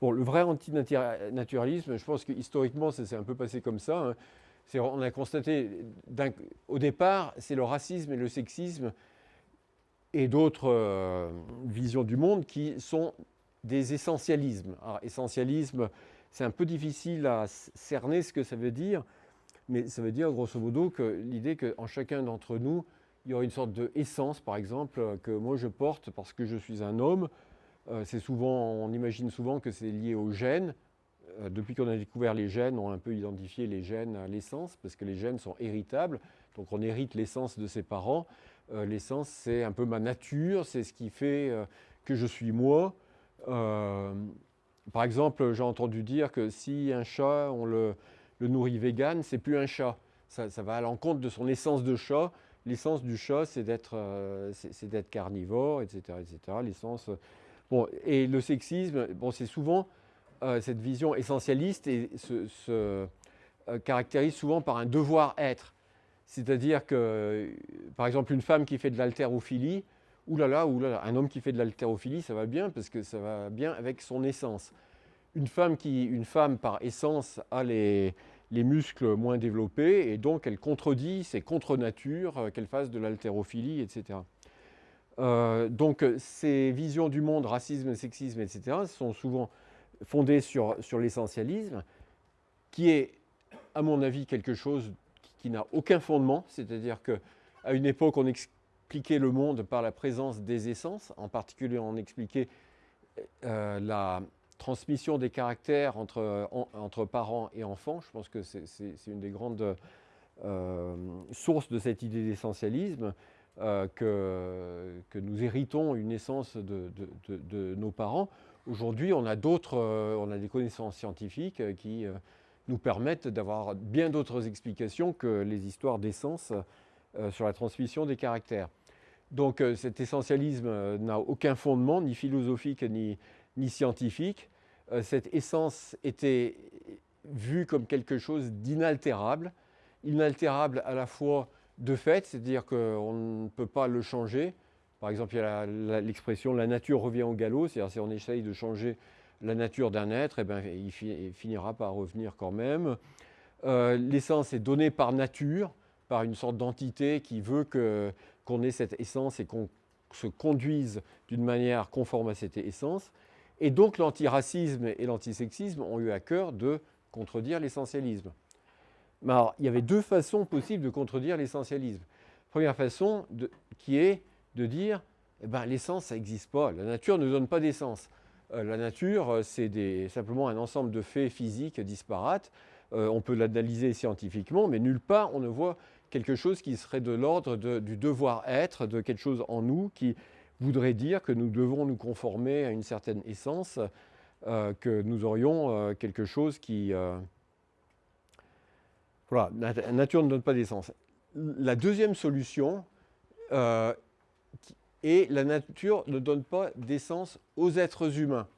Bon, le vrai antinaturalisme, je pense que historiquement, ça s'est un peu passé comme ça. Hein. On a constaté, au départ, c'est le racisme et le sexisme et d'autres euh, visions du monde qui sont des essentialismes. Alors, essentialisme, c'est un peu difficile à cerner ce que ça veut dire, mais ça veut dire grosso modo que l'idée qu'en chacun d'entre nous, il y aurait une sorte de essence, par exemple, que moi je porte parce que je suis un homme. Euh, c'est souvent, on imagine souvent que c'est lié aux gènes. Euh, depuis qu'on a découvert les gènes, on a un peu identifié les gènes à l'essence, parce que les gènes sont héritables. Donc on hérite l'essence de ses parents. Euh, l'essence, c'est un peu ma nature, c'est ce qui fait que je suis moi. par exemple, j'ai entendu dire que si un chat, on le, nourrit vegan, c'est plus un chat. Ça, va à l'encontre de son essence de chat. L'essence du chat, c'est d'être carnivore, etc. etc. L'essence... Bon, et le sexisme, bon, c'est souvent euh, cette vision essentialiste et se, euh, caractérise souvent par un devoir-être. C'est-à-dire que, par exemple, une femme qui fait de l'haltérophilie, oulala, oulala, un homme qui fait de l'haltérophilie, ça va bien parce que ça va bien avec son essence. Une femme, qui, une femme par essence, a les, les muscles moins développés et donc elle contredit, c'est contre nature euh, qu'elle fasse de l'haltérophilie, etc. Euh, donc ces visions du monde, racisme, sexisme, etc., sont souvent fondées sur, sur l'essentialisme, qui est, à mon avis, quelque chose qui, n'a aucun fondement, c'est-à-dire qu'à une époque, on expliquait le monde par la présence des essences, en particulier on expliquait euh, la transmission des caractères entre, entre, parents et enfants. Je pense que c'est une des grandes euh, sources de cette idée d'essentialisme. Euh, que, nous héritons une essence de, nos parents. Aujourd'hui, on a d'autres, euh, on a des connaissances scientifiques euh, qui nous permettent d'avoir bien d'autres explications que les histoires d'essence sur la transmission des caractères. Donc cet essentialisme n'a aucun fondement, ni philosophique ni, ni scientifique. cette essence était vue comme quelque chose d'inaltérable, inaltérable à la fois de fait, c'est-à-dire qu'on ne peut pas le changer. Par exemple, il y a l'expression « la nature revient au galop », c'est-à-dire si on essaye de changer la nature d'un être, eh ben, il, finira par revenir quand même. Euh, l'essence est donnée par nature, par une sorte d'entité qui veut qu'on ait cette essence et qu'on se conduise d'une manière conforme à cette essence. Et donc l'antiracisme et l'antisexisme ont eu à cœur de contredire l'essentialisme alors, il y avait deux façons possibles de contredire l'essentialisme. Première façon, qui est de dire eh ben, l'essence, ça n'existe pas. La nature ne donne pas d'essence. Euh, la nature, euh, c'est simplement un ensemble de faits physiques disparates. Euh, on peut l'analyser scientifiquement, mais nulle part on ne voit quelque chose qui serait de l'ordre du devoir-être, de quelque chose en nous qui voudrait dire que nous devons nous conformer à une certaine essence, que nous aurions quelque chose qui... Voilà, la nature ne donne pas d'essence. La deuxième solution euh, est la nature ne donne pas d'essence aux êtres humains.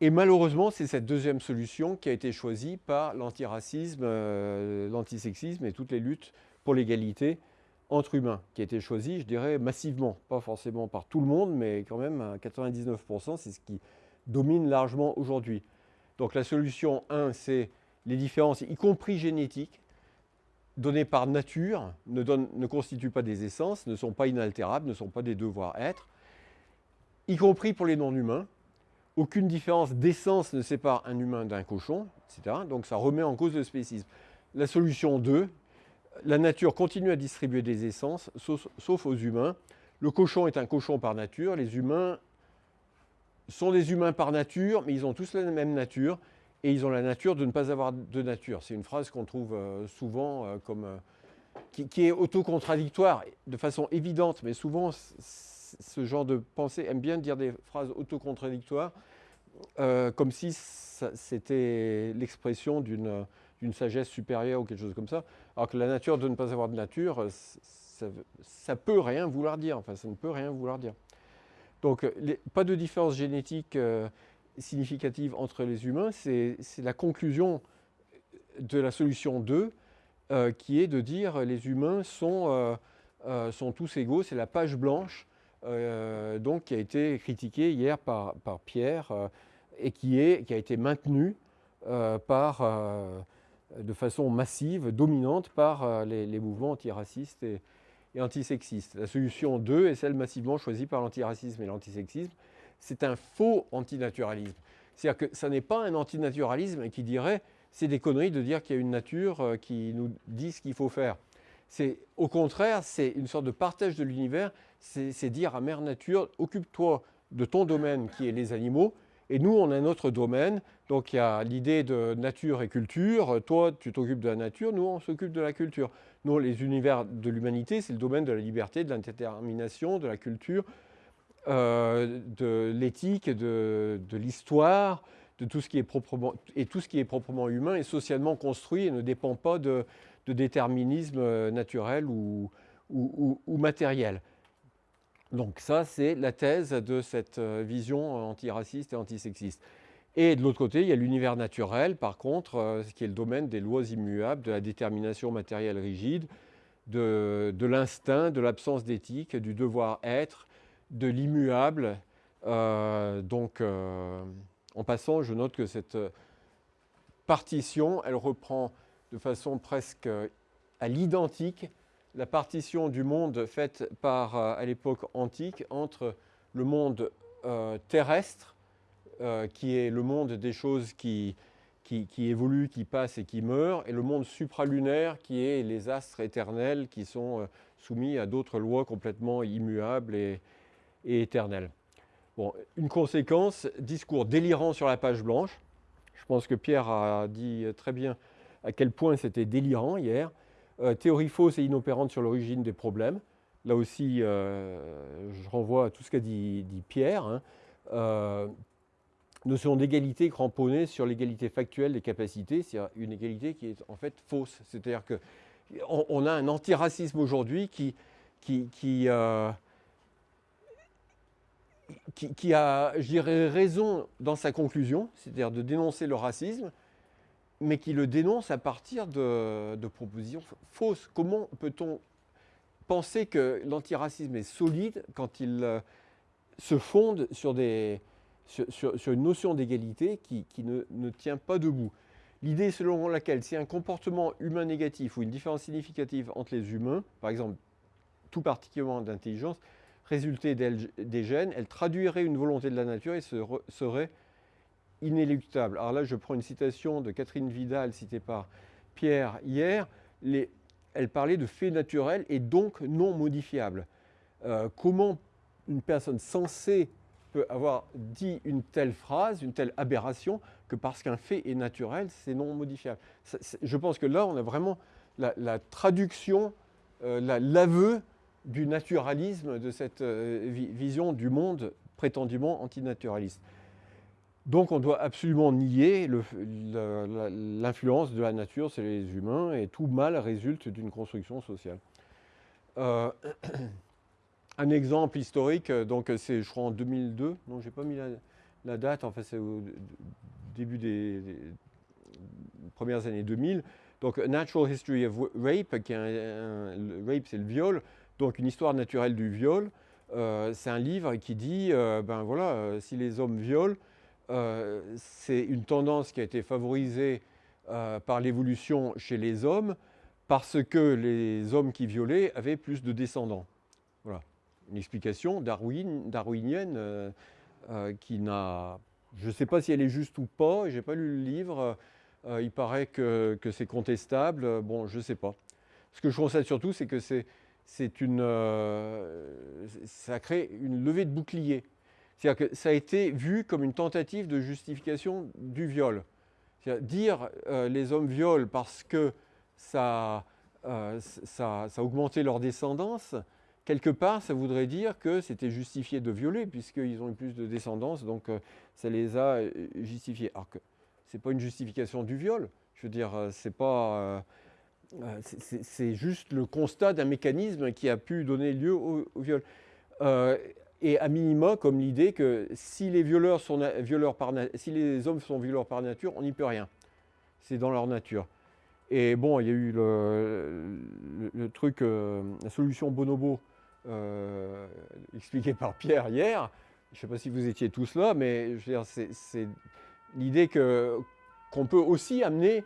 Et malheureusement, c'est cette deuxième solution qui a été choisie par l'antiracisme, euh, l'antisexisme et toutes les luttes pour l'égalité entre humains, qui a été choisie, je dirais, massivement, pas forcément par tout le monde, mais quand même à 99%, c'est ce qui domine largement aujourd'hui. Donc la solution 1, c'est les différences, y compris génétiques, données par nature, ne, constituent pas des essences, ne sont pas inaltérables, ne sont pas des devoirs-être, y compris pour les non-humains. Aucune différence d'essence ne sépare un humain d'un cochon, etc. Donc ça remet en cause le spécisme. La solution 2, la nature continue à distribuer des essences, sauf, sauf aux humains. Le cochon est un cochon par nature, les humains sont des humains par nature, mais ils ont tous la même nature, et ils ont la nature de ne pas avoir de nature. C'est une phrase qu'on trouve euh, souvent euh, comme, euh, qui, est autocontradictoire de façon évidente, mais souvent ce genre de pensée aime bien dire des phrases autocontradictoires comme si c'était l'expression d'une sagesse supérieure ou quelque chose comme ça, alors que la nature de ne pas avoir de nature, ça, ça peut rien vouloir dire, enfin ça ne peut rien vouloir dire. Donc pas de différence génétique significative entre les humains, c'est la conclusion de la solution 2, euh, qui est de dire les humains sont, euh, euh, tous égaux, c'est la page blanche donc qui a été critiqué hier par, Pierre et qui, a été maintenu par, de façon massive, dominante par les, mouvements antiracistes et, et antisexistes. La solution 2 est celle massivement choisie par l'antiracisme et l'antisexisme. C'est un faux antinaturalisme. C'est-à-dire que ça n'est pas un antinaturalisme qui dirait c'est des conneries de dire qu'il y a une nature euh, qui nous dit ce qu'il faut faire. C'est au contraire, c'est une sorte de partage de l'univers, c'est dire à Mère Nature, occupe-toi de ton domaine qui est les animaux, et nous, on a notre domaine. Donc il y a l'idée de nature et culture. Toi, tu t'occupes de la nature, nous, on s'occupe de la culture. Nous, les univers de l'humanité, c'est le domaine de la liberté, de l'indétermination, de la culture, euh, de l'éthique, de, l'histoire, de tout ce qui est proprement et tout ce qui est proprement humain et socialement construit et ne dépend pas de, déterminisme euh, naturel ou, matériel. Donc ça, c'est la thèse de cette euh, vision antiraciste et antisexiste. Et de l'autre côté, il y a l'univers naturel, par contre, ce qui est le domaine des lois immuables, de la détermination matérielle rigide, de, l'instinct, de l'absence d'éthique, du devoir-être, de l'immuable. Euh, donc, euh, en passant, je note que cette partition, elle reprend de façon presque à l'identique la partition du monde faite par, euh, à l'époque antique entre le monde terrestre, qui est le monde des choses qui, qui, qui, évoluent, qui passent et qui meurent, et le monde supralunaire, qui est les astres éternels qui sont soumis à d'autres lois complètement immuables et, et éternel. Bon, une conséquence, discours délirant sur la page blanche. Je pense que Pierre a dit très bien à quel point c'était délirant hier. Euh, théorie fausse et inopérante sur l'origine des problèmes. Là aussi, euh, je renvoie à tout ce qu'a dit, Pierre. Hein. Euh, notion d'égalité cramponnée sur l'égalité factuelle des capacités, c'est une égalité qui est en fait fausse. C'est-à-dire qu'on on a un antiracisme aujourd'hui qui, qui, qui qui, a, je dirais, raison dans sa conclusion, c'est-à-dire de dénoncer le racisme, mais qui le dénonce à partir de, propositions fausses. Comment peut-on penser que l'antiracisme est solide quand il euh, se fonde sur, des, sur, une notion d'égalité qui, ne, ne, tient pas debout? L'idée selon laquelle si un comportement humain négatif ou une différence significative entre les humains, par exemple tout particulièrement d'intelligence, résulter des gènes, elle traduirait une volonté de la nature et serait inéluctable. Alors là, je prends une citation de Catherine Vidal, citée par Pierre hier. elle parlait de faits naturels et donc non modifiables. Euh, comment une personne sensée peut avoir dit une telle phrase, une telle aberration, que parce qu'un fait est naturel, c'est non modifiable? je pense que là, on a vraiment la, traduction, euh, l'aveu du naturalisme, de cette euh, vision du monde prétendument antinaturaliste. Donc on doit absolument nier l'influence de la nature sur les humains et tout mal résulte d'une construction sociale. Euh, un exemple historique, donc c'est je crois en 2002, non j'ai pas mis la, date, enfin c'est au début des, premières années 2000, donc Natural History of Rape, qui est un rape c'est le viol, donc une histoire naturelle du viol, euh, c'est un livre qui dit, euh, ben voilà, euh, si les hommes violent, c'est une tendance qui a été favorisée par l'évolution chez les hommes parce que les hommes qui violaient avaient plus de descendants. Voilà, une explication darwinienne qui n'a... Je ne sais pas si elle est juste ou pas, je n'ai pas lu le livre, il paraît que, que c'est contestable, bon, je ne sais pas. Ce que je constate surtout, c'est que c'est c'est une, euh, ça crée une levée de bouclier. C'est-à-dire que ça a été vu comme une tentative de justification du viol. dire euh, les hommes violent parce que ça, euh, ça, ça, a augmenté leur descendance, quelque part, ça voudrait dire que c'était justifié de violer, puisqu'ils ont eu plus de descendance, donc ça les a justifiés. Alors que ce n'est pas une justification du viol. Je veux dire, c'est pas euh, c'est juste le constat d'un mécanisme qui a pu donner lieu au, viol. Euh, et à minima, comme l'idée que si les, violeurs sont violeurs par si les hommes sont violeurs par nature, on n'y peut rien. C'est dans leur nature. Et bon, il y a eu le, truc, euh, la solution bonobo expliqué par Pierre hier. Je ne sais pas si vous étiez tous là, mais c'est l'idée qu'on peut aussi amener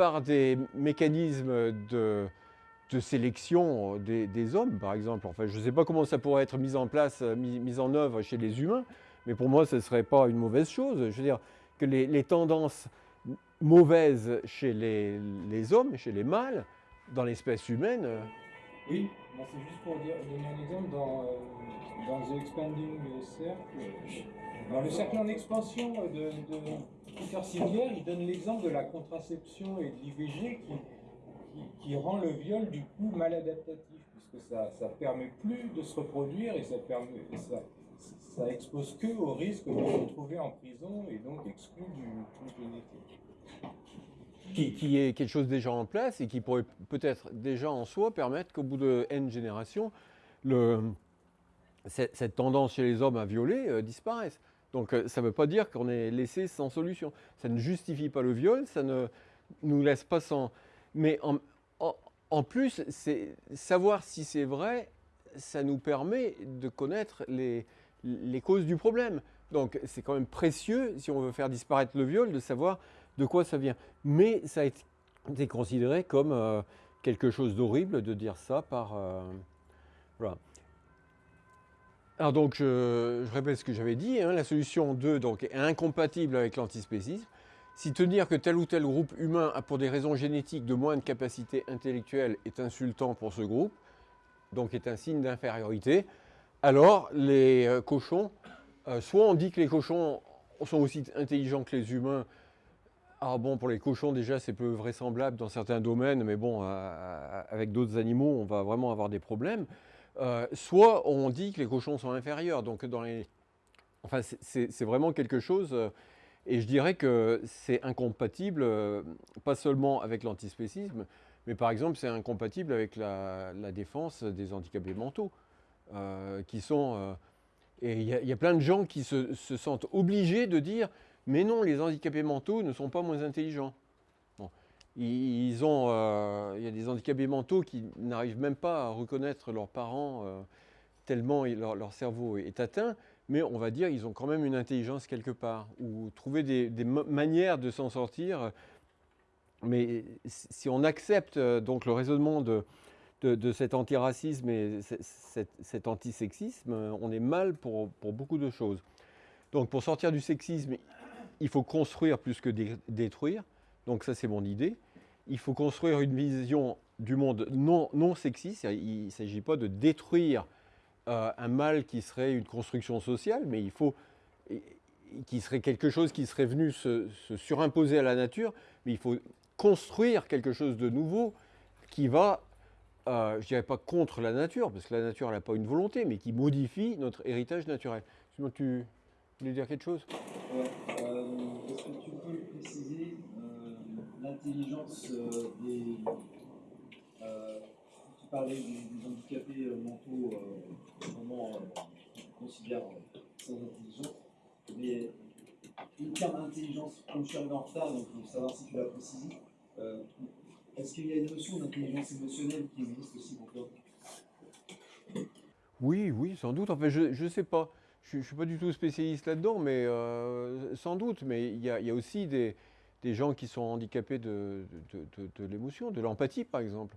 par des mécanismes de, de sélection des, hommes, par exemple. Enfin, je ne sais pas comment ça pourrait être mis en place, mis, en œuvre chez les humains, mais pour moi, ce ne serait pas une mauvaise chose. Je veux dire que les, tendances mauvaises chez les, hommes, chez les mâles, dans l'espèce humaine... Euh, c'est juste pour dire, donner un exemple dans, euh, dans The Expanding Circle. Dans le cercle en expansion de, de Peter il donne l'exemple de la contraception et de l'IVG qui qui, rend le viol du coup mal adaptatif, puisque ça ne permet plus de se reproduire et ça, permet, ça, ça expose que au risque de se retrouver en prison et donc exclu du truc génétique. Qui, est quelque chose déjà en place et qui pourrait peut-être déjà en soi permettre qu'au bout de N générations, cette, tendance chez les hommes à violer euh, disparaisse. Donc euh, ça ne veut pas dire qu'on est laissé sans solution. Ça ne justifie pas le viol, ça ne nous laisse pas sans, mais en, plus, savoir si c'est vrai, ça nous permet de connaître les, causes du problème. Donc c'est quand même précieux, si on veut faire disparaître le viol, de savoir de quoi ça vient. Mais ça a été considéré comme euh, quelque chose d'horrible de dire ça par... Euh, voilà. Alors donc, je, répète ce que j'avais dit, hein, la solution 2 donc, est incompatible avec l'antispécisme. Si tenir que tel ou tel groupe humain a pour des raisons génétiques de moins de capacité intellectuelle est insultant pour ce groupe, donc est un signe d'infériorité, alors les euh, cochons, soit on dit que les cochons sont aussi intelligents que les humains, ah bon, pour les cochons déjà c'est peu vraisemblable dans certains domaines, mais bon, euh, avec d'autres animaux on va vraiment avoir des problèmes, soit on dit que les cochons sont inférieurs, donc dans les... Enfin c'est vraiment quelque chose et je dirais que c'est incompatible, euh, pas seulement avec l'antispécisme, mais par exemple c'est incompatible avec la, défense des handicapés mentaux, euh, qui sont... Euh, et il y, a plein de gens qui se, sentent obligés de dire « mais non, les handicapés mentaux ne sont pas moins intelligents ils ont, Il y a des handicapés mentaux qui n'arrivent même pas à reconnaître leurs parents tellement leur cerveau est atteint, mais on va dire qu'ils ont quand même une intelligence quelque part, ou trouver des, manières de s'en sortir. Mais si on accepte euh, donc le raisonnement de, de, cet antiracisme et cet, antisexisme, on est mal pour, pour, beaucoup de choses. Donc pour sortir du sexisme, il faut construire plus que détruire. Donc ça c'est mon idée. Il faut construire une vision du monde non, sexiste. Il ne s'agit pas de détruire euh, un mal qui serait une construction sociale, mais il faut qui serait quelque chose qui serait venu se, surimposer à la nature, mais il faut construire quelque chose de nouveau qui va, euh, je ne dirais pas contre la nature, parce que la nature n'a pas une volonté, mais qui modifie notre héritage naturel. Sinon, tu voulais dire quelque chose Est-ce que tu peux préciser l'intelligence des parler des, handicapés euh, mentaux, euh, vraiment euh, considère sans intelligence. Mais le terme intelligence, comme je suis en retard, donc pour savoir si tu l'as précisé, est-ce qu'il y a une notion d'intelligence émotionnelle qui existe aussi pour toi? Oui, oui, sans doute. Enfin, je ne sais pas. Je ne suis pas du tout spécialiste là-dedans, mais sans doute. Mais il y a, aussi des, des, gens qui sont handicapés de, l'émotion, de l'empathie par exemple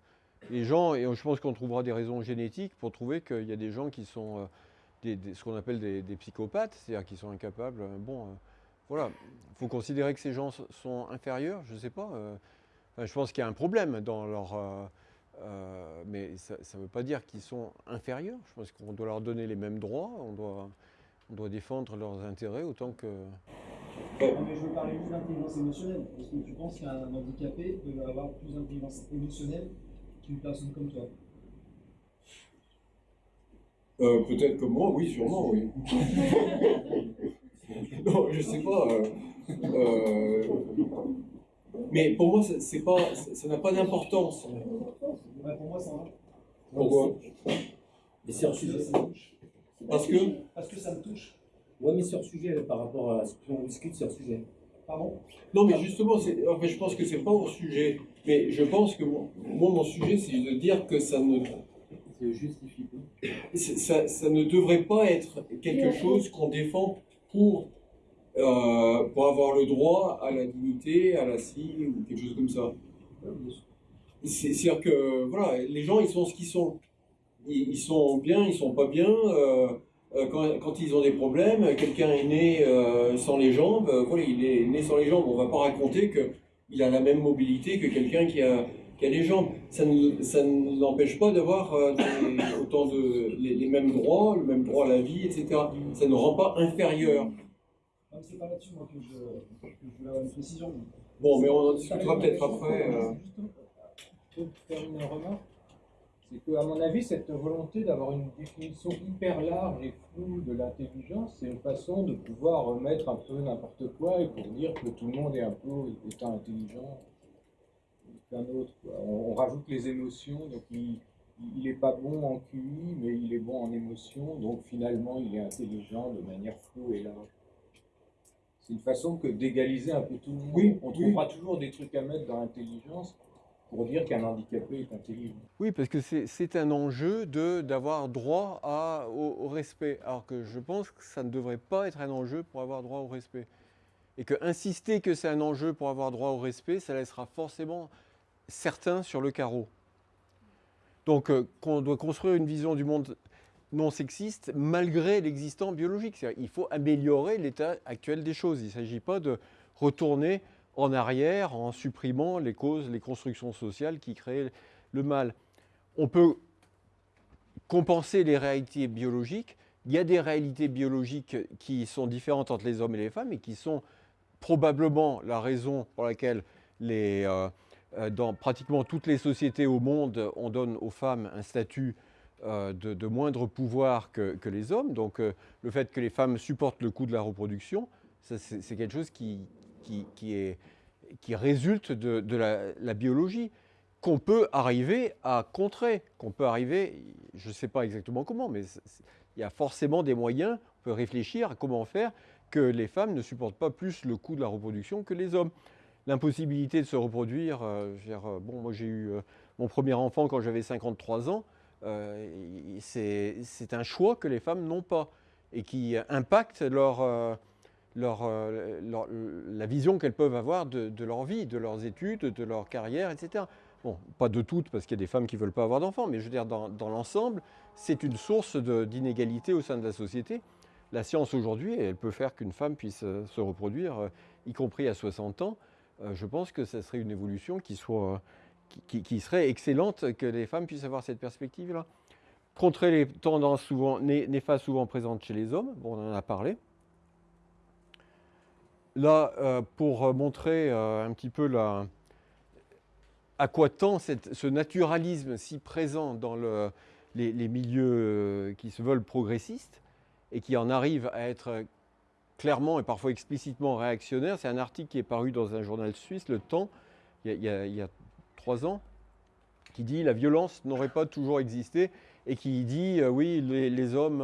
les gens, et je pense qu'on trouvera des raisons génétiques pour trouver qu'il y a des gens qui sont euh, ce qu'on appelle des, psychopathes, c'est-à-dire qui sont incapables. Euh, bon, euh, voilà, il faut considérer que ces gens sont inférieurs, je ne sais pas. je pense qu'il y a un problème dans leur. mais ça ne veut pas dire qu'ils sont inférieurs. Je pense qu'on doit leur donner les mêmes droits, on doit, on doit défendre leurs intérêts autant que. Mais je veux parler plus d'intelligence émotionnelle. Est-ce que tu penses qu'un handicapé peut avoir plus d'intelligence émotionnelle une personne comme toi euh, Peut-être comme moi, oui, sûrement, oui. non, je sais pas. Euh, euh, mais pour moi, c'est pas, ça n'a pas d'importance. pour moi, ça va. Pourquoi? Mais c'est. Parce que Parce que ça me touche. Oui, mais un sujet par rapport à ce qu'on discute, un sujet. Pardon? Non, mais justement, je pense que c'est pas un sujet. Mais je pense que moi, mon sujet, c'est de dire que ça ne justifie pas. Ça, ça ne devrait pas être quelque chose qu'on défend pour, euh, pour avoir le droit à la dignité, à la scie ou quelque chose comme ça. C'est- C'est-à-dire que voilà, les gens ils sont ce qu'ils sont. Ils, ils sont bien, ils sont pas bien. euh, quand, quand ils ont des problèmes, quelqu'un est né euh, sans les jambes, euh, voilà, il est né sans les jambes. On va pas raconter que il a la même mobilité que quelqu'un qui a, qui a les jambes. Ça ne, ça ne l'empêche pas d'avoir euh, autant de les, les mêmes droits, le même droit à la vie, etc. Ça ne rend pas inférieur. C'est pas là-dessus que je, que je voulais avoir une précision. Bon, mais on en discutera peut-être après. euh. Pour terminer une remarque, c'est qu'à mon avis, cette volonté d'avoir une définition hyper large et floue de l'intelligence, c'est une façon de pouvoir remettre un peu n'importe quoi et pour dire que tout le monde est un peu étant intelligent qu'un autre. quoi. On, on rajoute les émotions, donc il n'est pas bon en QI, mais il est bon en émotion, donc finalement il est intelligent de manière floue et large. C'est une façon que d'égaliser un peu tout le monde. Oui, on oui. trouvera toujours des trucs à mettre dans l'intelligence pour dire qu'un handicapé est intelligent. Oui, parce que c'est un enjeu d'avoir droit au, respect. Alors que je pense que ça ne devrait pas être un enjeu pour avoir droit au respect. Et que insister que c'est un enjeu pour avoir droit au respect, ça laissera forcément certains sur le carreau. Donc euh, qu'on doit construire une vision du monde non sexiste malgré l'existant biologique. Il faut améliorer l'état actuel des choses. Il ne s'agit pas de retourner en arrière en supprimant les causes, les constructions sociales qui créent le mal. On peut compenser les réalités biologiques. Il y a des réalités biologiques qui sont différentes entre les hommes et les femmes et qui sont probablement la raison pour laquelle euh, euh, dans pratiquement toutes les sociétés au monde, on donne aux femmes un statut euh, de, moindre pouvoir que, les hommes. Donc le fait que les femmes supportent le coût de la reproduction, c'est quelque chose qui, qui, résulte de, la, biologie qu'on peut arriver à contrer, qu'on peut arriver, je ne sais pas exactement comment, mais il y a forcément des moyens, on peut réfléchir à comment faire que les femmes ne supportent pas plus le coût de la reproduction que les hommes. L'impossibilité de se reproduire, euh, euh, bon, moi j'ai eu euh, mon premier enfant quand j'avais 53 ans, c'est un choix que les femmes n'ont pas et qui impacte leur, euh, leur- la vision qu'elles peuvent avoir de, leur vie, de leurs études, de leur carrière, etc. Bon, pas de toutes, parce qu'il y a des femmes qui ne veulent pas avoir d'enfants, mais je veux dire, dans, l'ensemble, c'est une source d'inégalité au sein de la société. La science aujourd'hui, elle peut faire qu'une femme puisse euh, se reproduire, euh, y compris à 60 ans. Euh, je pense que ça serait une évolution qui, qui, serait excellente, que les femmes puissent avoir cette perspective-là. Contrer les tendances souvent, né- néfastes souvent présentes chez les hommes, bon, on en a parlé. Là, euh, pour euh, montrer euh, un petit peu à quoi tend ce naturalisme si présent dans le- les, milieux qui se veulent progressistes et qui en arrivent à être clairement et parfois explicitement réactionnaires. C'est un article qui est paru dans un journal suisse, Le Temps, il y a, trois ans, qui dit la violence n'aurait pas toujours existé et qui dit oui, les, hommes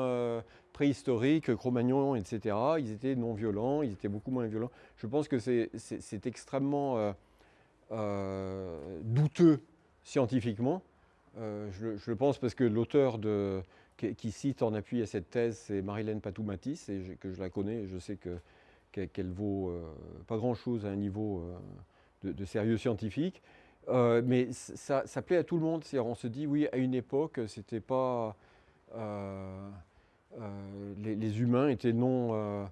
préhistoriques, Cro-Magnon, etc., ils étaient non violents, ils étaient beaucoup moins violents. Je pense que c'est- extrêmement euh, euh, douteux scientifiquement. Euh, je, le- pense parce que l'auteur qui, cite en appui à cette thèse, c'est Marilène Patoumatis, et que je la connais, je sais que- qu'elle qu'elle vaut pas grand-chose à un niveau de, sérieux scientifique. Mais ça, plaît à tout le monde. On se dit, oui, à une époque, c'était pas. Les, les humains étaient non,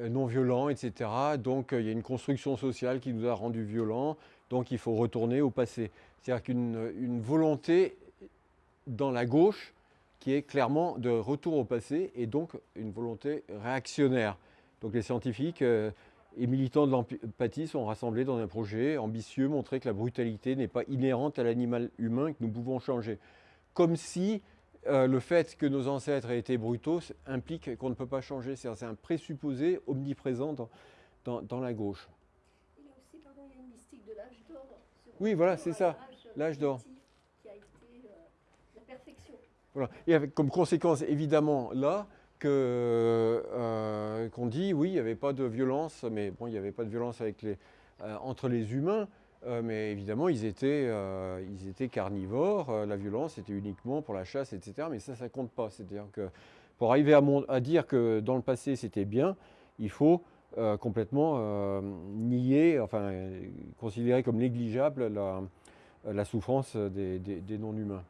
euh, non violents, etc. Donc, euh, il y a une construction sociale qui nous a rendus violents. Donc, il faut retourner au passé. C'est-à-dire qu'une une volonté dans la gauche qui est clairement de retour au passé et donc une volonté réactionnaire. Donc, les scientifiques. euh, et militants de l'empathie sont rassemblés dans un projet ambitieux, montrer que la brutalité n'est pas inhérente à l'animal humain que nous pouvons changer. Comme si euh, le fait que nos ancêtres aient été brutaux implique qu'on ne peut pas changer. C'est un présupposé omniprésent dans, dans- dans la gauche. Il y a aussi, pardon, il y a une mystique de l'âge d'or. Oui, voilà, c'est ça, l'âge d'or. Qui a été euh, la perfection. Voilà. Et avec comme conséquence, évidemment, là, euh, qu'on dit, oui, il n'y avait pas de violence, mais bon, il n'y avait pas de violence avec les, entre les humains. Euh, mais évidemment, ils étaient, euh, ils étaient carnivores. euh, la violence était uniquement pour la chasse, etc. Mais ça, ça compte pas. C'est-à-dire que pour arriver à, dire que dans le passé c'était bien, il faut complètement nier, enfin considérer comme négligeable la, souffrance des non-humains.